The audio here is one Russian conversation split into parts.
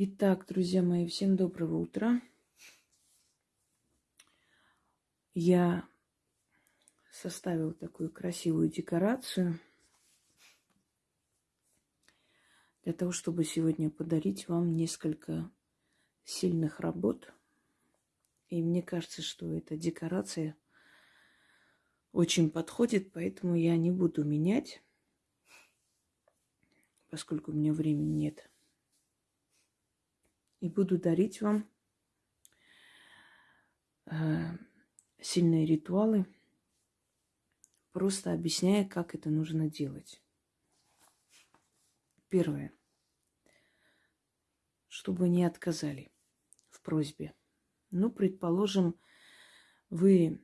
Итак, друзья мои, всем доброго утра. Я составила такую красивую декорацию для того, чтобы сегодня подарить вам несколько сильных работ. И мне кажется, что эта декорация очень подходит, поэтому я не буду менять, поскольку у меня времени нет. И буду дарить вам э, сильные ритуалы, просто объясняя, как это нужно делать. Первое. Чтобы не отказали в просьбе. Ну, предположим, вы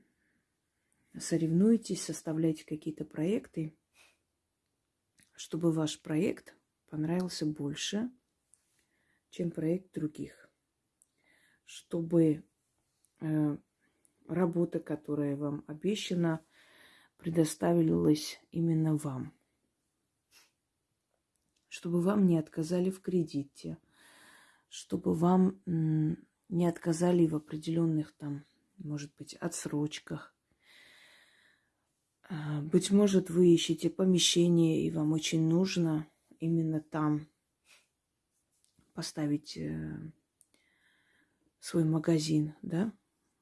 соревнуетесь, составляете какие-то проекты, чтобы ваш проект понравился больше, чем проект других. Чтобы э, работа, которая вам обещана, предоставилась именно вам. Чтобы вам не отказали в кредите, чтобы вам не отказали в определенных там, может быть, отсрочках. А, быть может, вы ищете помещение, и вам очень нужно именно там поставить э, свой магазин, да?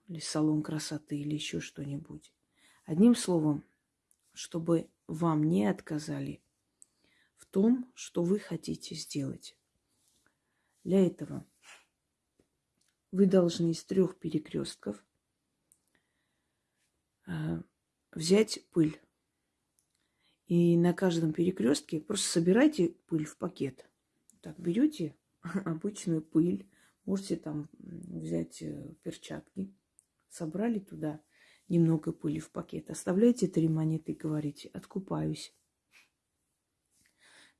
или салон красоты, или еще что-нибудь. Одним словом, чтобы вам не отказали в том, что вы хотите сделать. Для этого вы должны из трех перекрестков э, взять пыль. И на каждом перекрестке просто собирайте пыль в пакет. Так, берете обычную пыль, можете там взять э, перчатки, Собрали туда немного пыли в пакет. Оставляйте три монеты и говорите «откупаюсь».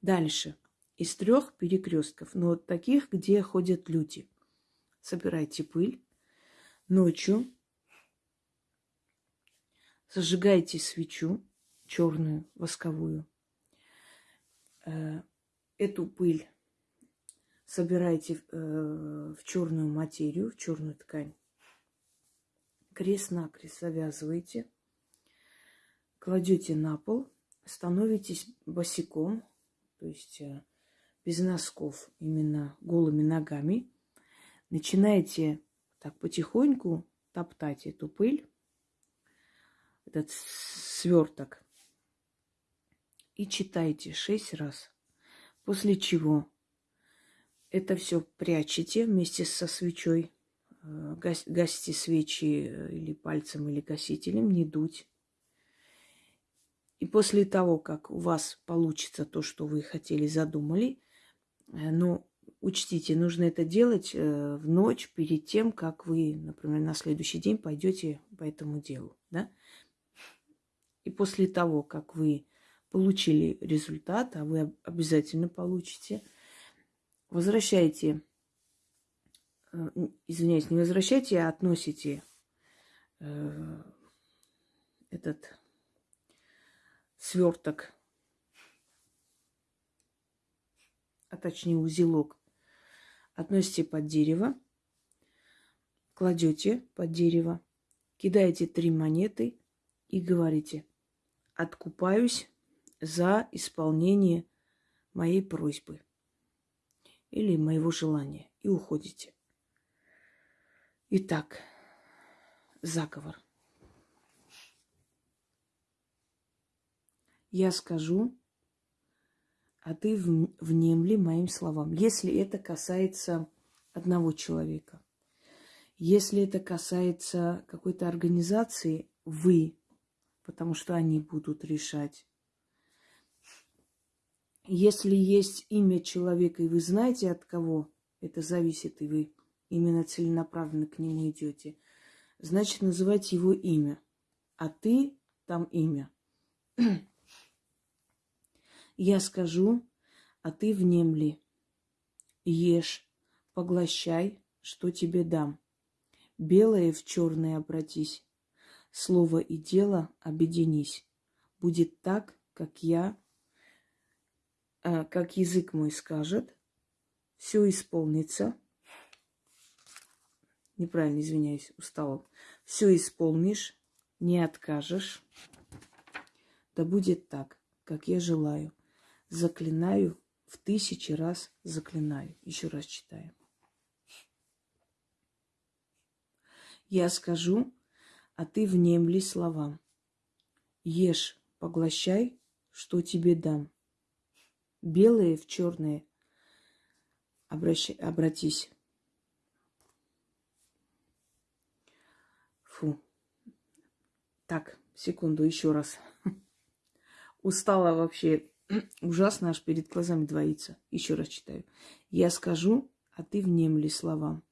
Дальше. Из трех перекрестков, но вот таких, где ходят люди. Собирайте пыль. Ночью зажигайте свечу черную, восковую. Э, эту пыль собирайте э, в черную материю, в черную ткань крест-накрест завязываете, кладете на пол, становитесь босиком, то есть э, без носков, именно голыми ногами. Начинаете так потихоньку топтать эту пыль, этот сверток, и читайте шесть раз. После чего это все прячете вместе со свечой Э, гасите свечи э, или пальцем, или гасителем, не дуть. И после того, как у вас получится то, что вы хотели, задумали, э, ну, учтите, нужно это делать в ночь перед тем, как вы, например, на следующий день пойдете по этому делу, да? И после того, как вы получили результат, а вы обязательно получите, возвращайте Э, извиняюсь, не возвращайте, а относите э, этот сверток, а точнее узелок, относите под дерево, кладете под дерево, кидаете три монеты и говорите, откупаюсь за исполнение моей просьбы или моего желания и уходите. Итак, заговор. Я скажу, а ты внемли моим словам. Если это касается одного человека, если это касается какой-то организации, вы, потому что они будут решать. Если есть имя человека, и вы знаете, от кого это зависит, и вы именно целенаправленно к нему идете, значит называть его имя. А ты там имя. Я скажу, а ты внемли. Ешь, поглощай, что тебе дам. Белое в черное обратись. Слово и дело объединись. Будет так, как я, как язык мой скажет, все исполнится. Неправильно, извиняюсь, устала. Все исполнишь, не откажешь. Да будет так, как я желаю. Заклинаю, в тысячи раз заклинаю. Еще раз читаю. Я скажу, а ты внемли словам. Ешь, поглощай, что тебе дам. Белые в черные обращ... обратись. Фу. Так, секунду, еще раз. Устала вообще. Ужасно аж перед глазами двоится. Еще раз читаю. Я скажу, а ты внемли словам.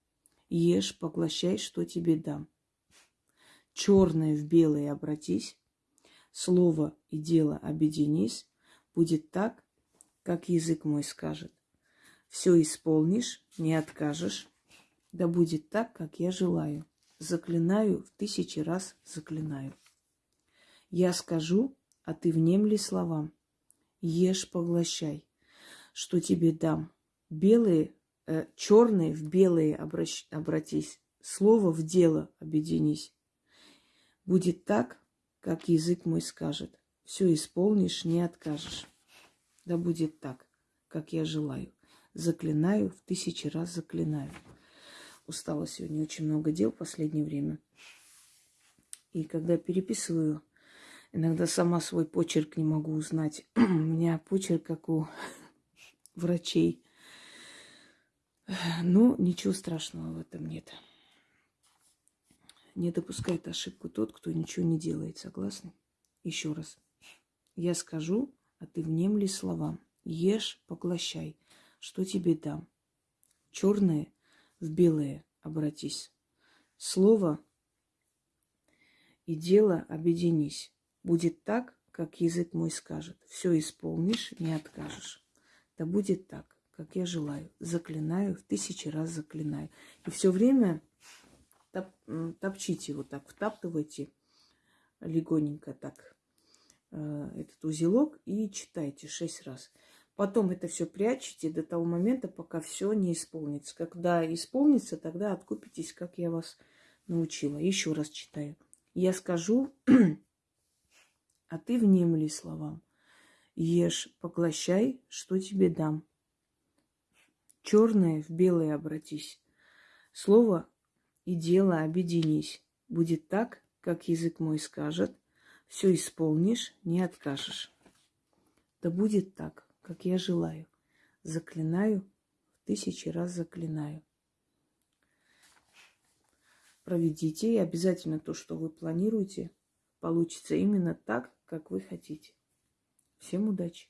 Ешь, поглощай, что тебе дам. Черное в белое обратись, слово и дело объединись, будет так, как язык мой скажет. Все исполнишь, не откажешь, да будет так, как я желаю. Заклинаю, в тысячи раз заклинаю. Я скажу, а ты внемли словам. Ешь, поглощай, что тебе дам. Белые э, черные в белые обращ, обратись, слово в дело объединись. Будет так, как язык мой скажет. Все исполнишь, не откажешь. Да будет так, как я желаю. Заклинаю, в тысячи раз заклинаю. Устала сегодня, очень много дел в последнее время. И когда переписываю, иногда сама свой почерк не могу узнать. У меня почерк, как у врачей. Ну, ничего страшного в этом нет. Не допускает ошибку тот, кто ничего не делает. Согласны? Еще раз. Я скажу, а ты внемли словам. Ешь, поглощай. Что тебе дам? Черное в белое обратись. Слово и дело объединись. Будет так, как язык мой скажет. Все исполнишь, не откажешь. Да будет так как я желаю. Заклинаю, в тысячи раз заклинаю. И все время топ, топчите вот так, втаптывайте легоненько так этот узелок и читайте шесть раз. Потом это все прячете до того момента, пока все не исполнится. Когда исполнится, тогда откупитесь, как я вас научила. Еще раз читаю. Я скажу, а ты внемли словам. Ешь, поглощай, что тебе дам. Черное в белое обратись. Слово и дело объединись. Будет так, как язык мой скажет. Все исполнишь, не откажешь. Да будет так, как я желаю. Заклинаю, в тысячи раз заклинаю. Проведите, и обязательно то, что вы планируете, получится именно так, как вы хотите. Всем удачи!